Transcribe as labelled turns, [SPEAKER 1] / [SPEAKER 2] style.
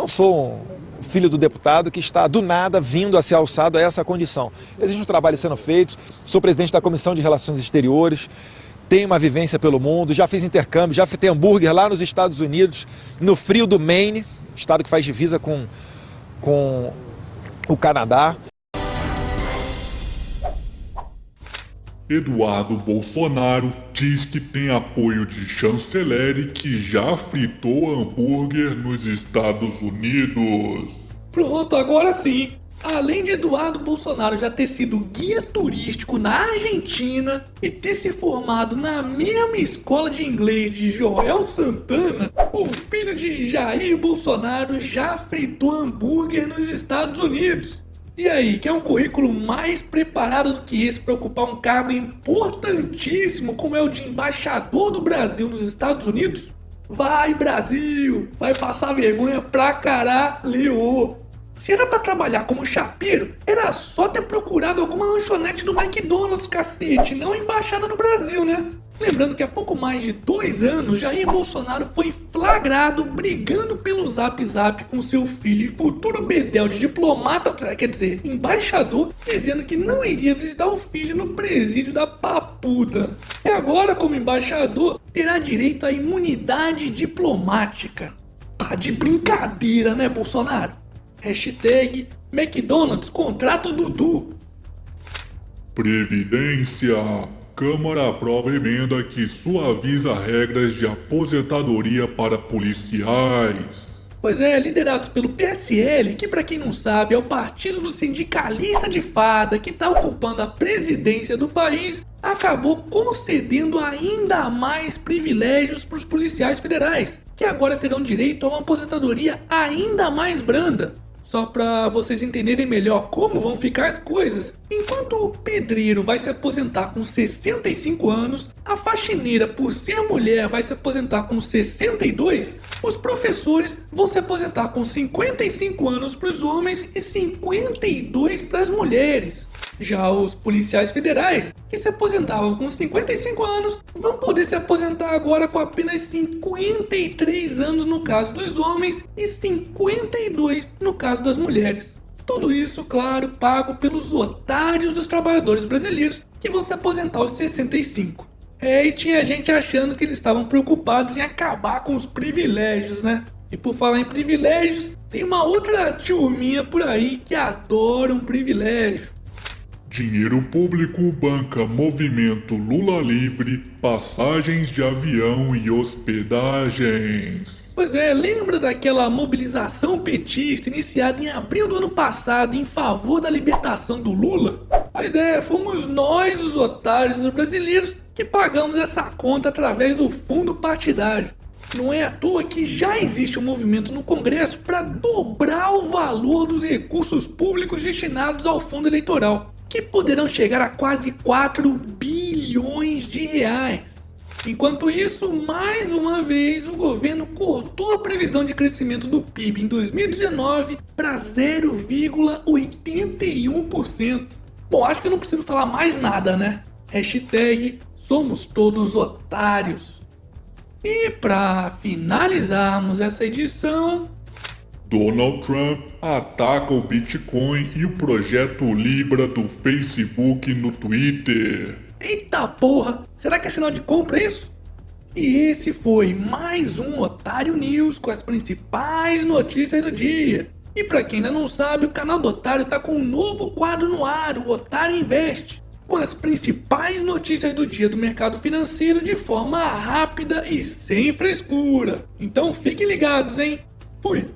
[SPEAKER 1] Não sou um filho do deputado que está do nada vindo a ser alçado a essa condição. Existe um trabalho sendo feito, sou presidente da Comissão de Relações Exteriores, tenho uma vivência pelo mundo, já fiz intercâmbio, já fritei hambúrguer lá nos Estados Unidos, no frio do Maine, estado que faz divisa com, com o Canadá.
[SPEAKER 2] Eduardo Bolsonaro diz que tem apoio de chanceler que já fritou hambúrguer nos Estados Unidos.
[SPEAKER 3] Pronto, agora sim. Além de Eduardo Bolsonaro já ter sido guia turístico na Argentina e ter se formado na mesma escola de inglês de Joel Santana, o filho de Jair Bolsonaro já fritou hambúrguer nos Estados Unidos. E aí, quer um currículo mais preparado do que esse para ocupar um cargo importantíssimo como é o de embaixador do Brasil nos Estados Unidos? Vai Brasil! Vai passar vergonha pra caralho! Se era para trabalhar como chapeiro, era só ter procurado alguma lanchonete do McDonald's, cacete, não embaixada do Brasil, né? Lembrando que há pouco mais de dois anos, Jair Bolsonaro foi flagrado brigando pelo Zap Zap com seu filho e futuro bedel de diplomata, quer dizer, embaixador, dizendo que não iria visitar o filho no presídio da papuda. E agora, como embaixador, terá direito à imunidade diplomática. Tá de brincadeira, né, Bolsonaro? Hashtag McDonald's contrato Dudu.
[SPEAKER 2] Previdência. Câmara aprova emenda que suaviza regras de aposentadoria para policiais.
[SPEAKER 3] Pois é, liderados pelo PSL, que para quem não sabe é o partido do sindicalista de fada que está ocupando a presidência do país, acabou concedendo ainda mais privilégios para os policiais federais, que agora terão direito a uma aposentadoria ainda mais branda. Só para vocês entenderem melhor como vão ficar as coisas. Enquanto o pedreiro vai se aposentar com 65 anos, a faxineira, por ser mulher, vai se aposentar com 62, os professores vão se aposentar com 55 anos para os homens e 52 para as mulheres. Já os policiais federais, que se aposentavam com 55 anos, vão poder se aposentar agora com apenas 53 anos no caso dos homens e 52 no caso das mulheres. Tudo isso, claro, pago pelos otários dos trabalhadores brasileiros que vão se aposentar aos 65. É, e tinha gente achando que eles estavam preocupados em acabar com os privilégios, né? E por falar em privilégios, tem uma outra turminha por aí que adora um privilégio.
[SPEAKER 2] Dinheiro público banca movimento Lula livre, passagens de avião e hospedagens.
[SPEAKER 3] Pois é, lembra daquela mobilização petista iniciada em abril do ano passado em favor da libertação do Lula? Pois é, fomos nós, os otários os brasileiros, que pagamos essa conta através do fundo partidário. Não é à toa que já existe um movimento no Congresso para dobrar o valor dos recursos públicos destinados ao fundo eleitoral que poderão chegar a quase 4 bilhões de reais. Enquanto isso, mais uma vez o governo cortou a previsão de crescimento do PIB em 2019 para 0,81%. Bom, acho que eu não preciso falar mais nada, né? Hashtag somos todos otários. E para finalizarmos essa edição,
[SPEAKER 2] Donald Trump ataca o Bitcoin e o projeto Libra do Facebook no Twitter.
[SPEAKER 3] Eita porra! Será que é sinal de compra isso? E esse foi mais um Otário News com as principais notícias do dia. E para quem ainda não sabe, o canal do Otário tá com um novo quadro no ar, o Otário Invest, com as principais notícias do dia do mercado financeiro de forma rápida e sem frescura. Então fiquem ligados, hein? Fui!